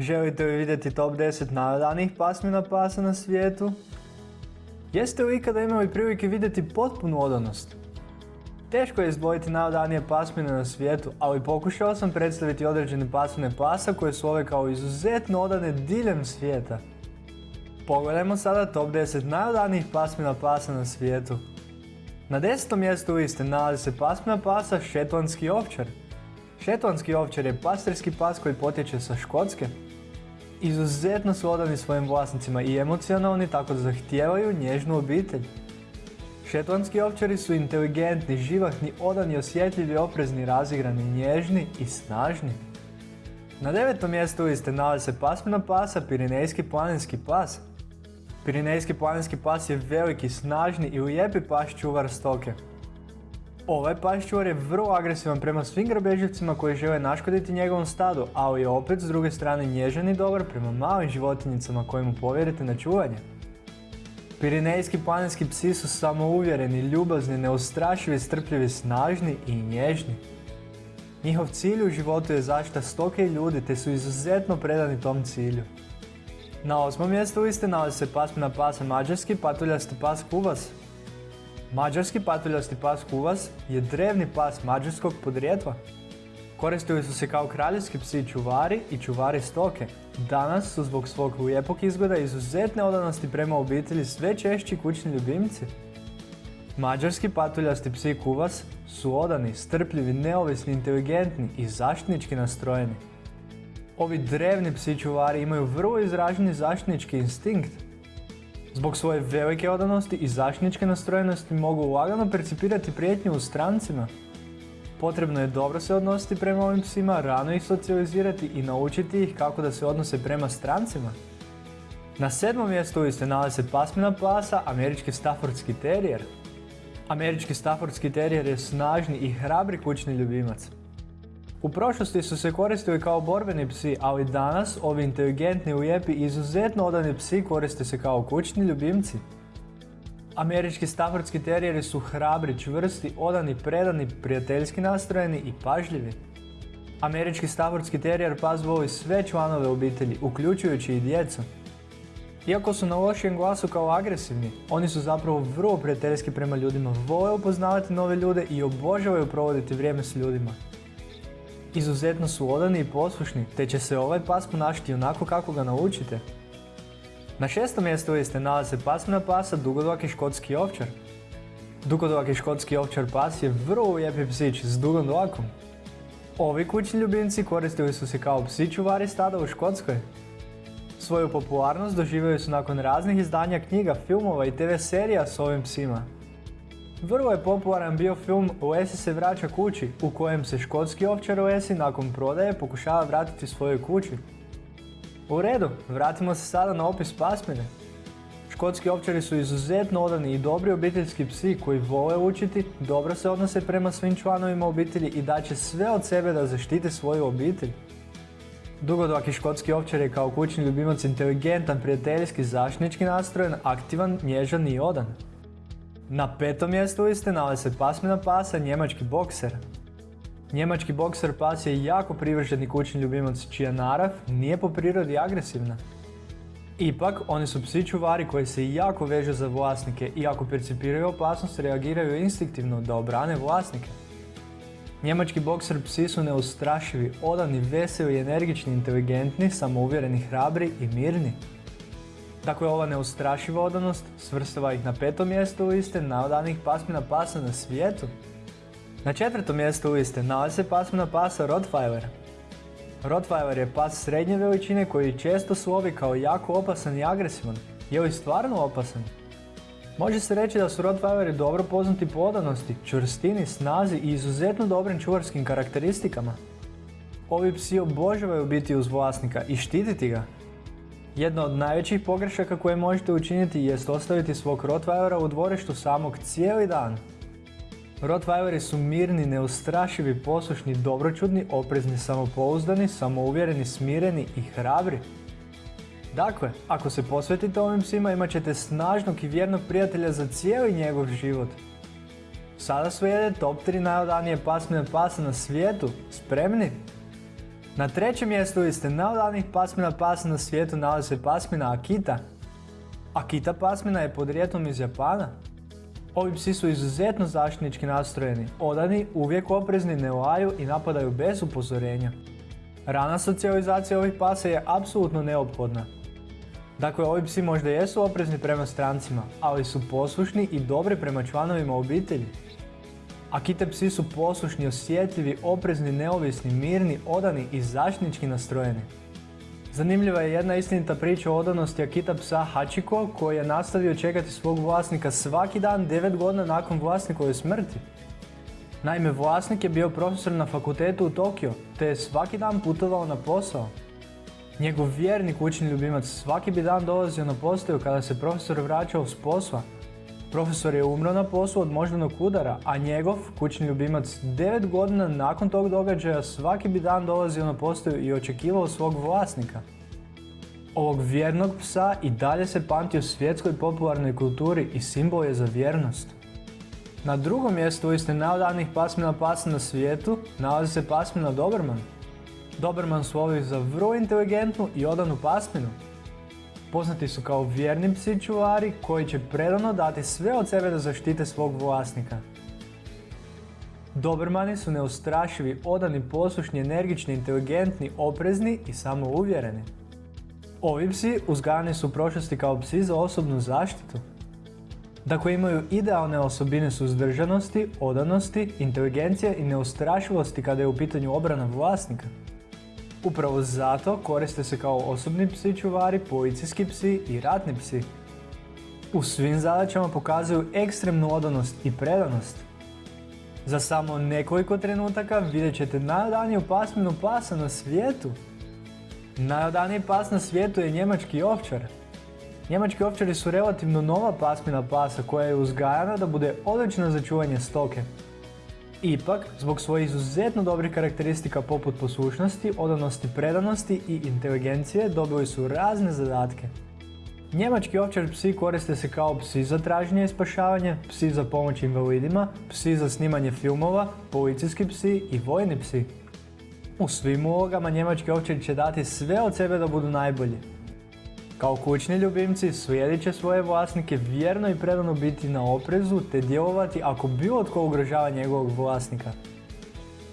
Želite li vidjeti top 10 najodanijih pasmina pasa na svijetu? Jeste li ikada imali prilike vidjeti potpunu odanost? Teško je izdvojiti najodanije pasmine na svijetu, ali pokušao sam predstaviti određene pasmine pasa koje su ove kao izuzetno odane diljem svijeta. Pogledajmo sada top 10 najodanijih pasmina pasa na svijetu. Na desetom mjestu liste nalazi se pasmina pasa šetlanski ovčar. Šetlanski ovčar je pastirski pas koji potječe sa Škotske. Izuzetno su odani svojim vlasnicima i emocionalni tako da zahtijevaju nježnu obitelj. Šetlanski ovčari su inteligentni, živahni, odani, osjetljivi, oprezni, razigrani, nježni i snažni. Na devetom mjestu liste nalazi se pasmina pasa Pirinejski planinski pas. Pirinejski planinski pas je veliki, snažni i lijepi pas čuvar stoke. Ovaj pas čuvar je vrlo agresivan prema svim grabežljivcima koji žele naškoditi njegovom stadu, ali je opet s druge strane nježan i dobar prema malim životinjicama koje mu povjerite na čuvanje. Pirinejski planinski psi su samouvjereni, ljubazni, neustrašivi, strpljivi, snažni i nježni. Njihov cilj u životu je zaštita stoke i ljudi te su izuzetno predani tom cilju. Na osmom mjestu liste nalazi se pasmina pasa mađarski patuljasti pas kuvas. Mađarski patuljasti pas kuvas je drevni pas mađarskog podrijetla. Koristili su se kao kraljevski psi čuvari i čuvari stoke. Danas su zbog svog lijepog izgleda izuzetne odanosti prema obitelji sve češći kućni ljubimci. Mađarski patuljasti psi kuvas su odani, strpljivi, neovisni, inteligentni i zaštitnički nastrojeni. Ovi drevni psi čuvari imaju vrlo izraženi zaštitnički instinkt. Zbog svoje velike odanosti i zaštitničke nastrojenosti mogu lagano percipirati prijetnju u strancima. Potrebno je dobro se odnositi prema ovim psima, rano ih socijalizirati i naučiti ih kako da se odnose prema strancima. Na sedmom mjestu liste nalazi se pasmina pasa, američki Staffordski terijer. Američki Staffordski terijer je snažni i hrabri kućni ljubimac. U prošlosti su se koristili kao borbeni psi, ali danas ovi inteligentni, lijepi i izuzetno odani psi koriste se kao kućni ljubimci. Američki Staffordski terijeri su hrabri, čvrsti, odani, predani, prijateljski nastrojeni i pažljivi. Američki Staffordski terijer pas voli sve članove obitelji, uključujući i djecu. Iako su na lošijem glasu kao agresivni, oni su zapravo vrlo prijateljski prema ljudima, vole upoznavati nove ljude i obožavaju provoditi vrijeme s ljudima. Izuzetno su odani i poslušni, te će se ovaj pas ponašati onako kako ga naučite. Na šestom mjestu liste nalazi se pasmina pasa dugodlaki škotski ovčar. Dugodlaki škotski ovčar pas je vrlo lijepi psić s dugom dlakom. Ovi kućni ljubimci koristili su se kao psi čuvari stada u Škotskoj. Svoju popularnost doživjeli su nakon raznih izdanja knjiga, filmova i TV serija s ovim psima. Vrlo je popularan bio film Lesi se vraća kući, u kojem se škotski ovčar Lesi nakon prodaje pokušava vratiti svojoj kući. U redu, vratimo se sada na opis pasmine. Škotski ovčari su izuzetno odani i dobri obiteljski psi koji vole učiti, dobro se odnose prema svim članovima obitelji i daće sve od sebe da zaštite svoju obitelj. Dugodlaki škotski ovčar je kao kućni ljubimac inteligentan, prijateljski, zaštitnički nastrojen, aktivan, nježan i odan. Na petom mjestu liste nalazi se pasmina pasa njemački bokser. Njemački bokser pas je jako privrženi kućni ljubimac čija narav nije po prirodi agresivna. Ipak, oni su psi čuvari koji se jako vežu za vlasnike i ako percipiraju opasnost reagiraju instinktivno da obrane vlasnike. Njemački bokser psi su neustrašivi, odani, veseli, energični, inteligentni, samouvjereni, hrabri i mirni. Dakle, ova neustrašiva odanost svrstava ih na petom mjestu liste najodanih pasmina pasa na svijetu. Na četvrtom mjestu liste nalazi se pasmina pasa Rottweiler. Rottweiler je pas srednje veličine koji često slovi kao jako opasan i agresivan. Je li stvarno opasan? Može se reći da su Rottweileri dobro poznati po odanosti, čvrstini, snazi i izuzetno dobrim čuvarskim karakteristikama. Ovi psi obožavaju biti uz vlasnika i štititi ga, jedna od najvećih pogrešaka koje možete učiniti jest ostaviti svog Rottweilera u dvorištu samog cijeli dan. Rottweileri su mirni, neustrašivi, poslušni, dobročudni, oprezni, samopouzdani, samouvjereni, smireni i hrabri. Dakle, ako se posvetite ovim psima imat ćete snažnog i vjernog prijatelja za cijeli njegov život. Sada slijede top 3 najodanije pasmine pasa na svijetu. Spremni? Na trećem mjestu liste najodanijih pasmina pasa na svijetu nalazi se pasmina Akita. Akita pasmina je podrijetlom iz Japana. Ovi psi su izuzetno zaštitnički nastrojeni, odani, uvijek oprezni, ne laju i napadaju bez upozorenja. Rana socijalizacija ovih pasa je apsolutno neophodna. Dakle, ovi psi možda jesu oprezni prema strancima, ali su poslušni i dobri prema članovima obitelji. Akite psi su poslušni, osjetljivi, oprezni, neovisni, mirni, odani i zaštitnički nastrojeni. Zanimljiva je jedna istinita priča o odanosti Akita psa Hachiko koji je nastavio čekati svog vlasnika svaki dan 9 godina nakon vlasnikove smrti. Naime, vlasnik je bio profesor na fakultetu u Tokio, te je svaki dan putovao na posao. Njegov vjerni kućni ljubimac svaki bi dan dolazio na postaju kada se profesor vraćao s posla. Profesor je umro na poslu od moždanog udara, a njegov kućni ljubimac 9 godina nakon tog događaja svaki bi dan dolazio na postaju i očekivao svog vlasnika. Ovog vjernog psa i dalje se pamti u svjetskoj popularnoj kulturi i simbol je za vjernost. Na drugom mjestu liste najodanijih pasmina pasa na svijetu nalazi se pasmina Doberman. Doberman slovi za vrlo inteligentnu i odanu pasminu. Poznati su kao vjerni psi čuvari koji će predano dati sve od sebe da zaštite svog vlasnika. Dobermani su neustrašivi, odani, poslušni, energični, inteligentni, oprezni i samouvjereni. Ovi psi uzgajani su u prošlosti kao psi za osobnu zaštitu. Dakle, imaju idealne osobine suzdržanosti, odanosti, inteligencije i neustrašivosti kada je u pitanju obrana vlasnika. Upravo zato koriste se kao osobni psi čuvari, policijski psi i ratni psi. U svim zadaćama pokazuju ekstremnu odanost i predanost. Za samo nekoliko trenutaka vidjet ćete najodaniju pasminu pasa na svijetu. Najodaniji pas na svijetu je njemački ovčar. Njemački ovčari su relativno nova pasmina pasa koja je uzgajana da bude odlična za čuvanje stoke. Ipak, zbog svojih izuzetno dobrih karakteristika poput poslušnosti, odanosti, predanosti i inteligencije dobili su razne zadatke. Njemački ovčar psi koriste se kao psi za traženje i spašavanje, psi za pomoć invalidima, psi za snimanje filmova, policijski psi i vojni psi. U svim ulogama njemački ovčari će dati sve od sebe da budu najbolji. Kao kućni ljubimci slijedit će svoje vlasnike vjerno i predano biti na oprezu te djelovati ako bilo tko ugrožava njegovog vlasnika.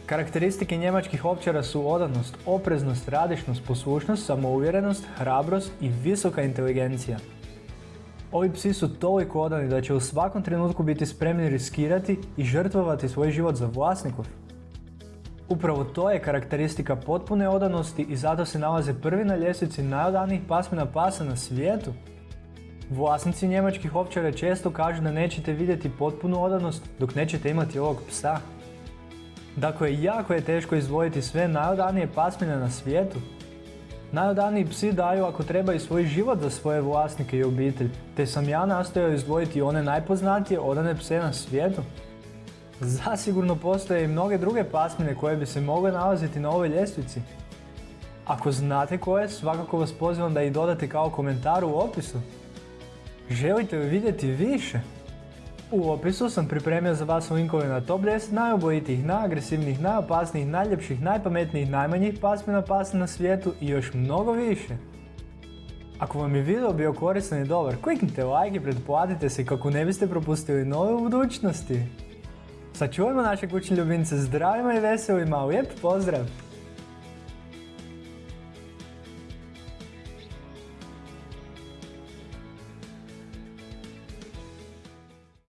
Karakteristike njemačkih ovčara su odanost, opreznost, radišnost, poslušnost, samouvjerenost, hrabrost i visoka inteligencija. Ovi psi su toliko odani da će u svakom trenutku biti spremni riskirati i žrtvovati svoj život za vlasnikov. Upravo to je karakteristika potpune odanosti i zato se nalaze prvi na ljestvici najodanijih pasmina pasa na svijetu. Vlasnici njemačkih ovčara često kažu da nećete vidjeti potpunu odanost dok nećete imati ovog psa. Dakle, jako je teško izdvojiti sve najodanije pasmine na svijetu. Najodaniji psi daju ako treba i svoj život za svoje vlasnike i obitelj, te sam ja nastojao izdvojiti one najpoznatije odane pse na svijetu. Zasigurno postoje i mnoge druge pasmine koje bi se mogle nalaziti na ovoj ljestvici. Ako znate koje, svakako vas pozivam da ih dodate kao komentar u opisu. Želite li vidjeti više? U opisu sam pripremio za vas linkove na top 10 najobojitijih, najagresivnijih, najopasnijih, najljepših, najpametnijih, najmanjih pasmina pasa na svijetu i još mnogo više. Ako vam je video bio koristan i dobar, kliknite like i pretplatite se kako ne biste propustili nove u budućnosti. Sačuvajmo naše kućne ljubimce zdravima i veselima, lijep pozdrav!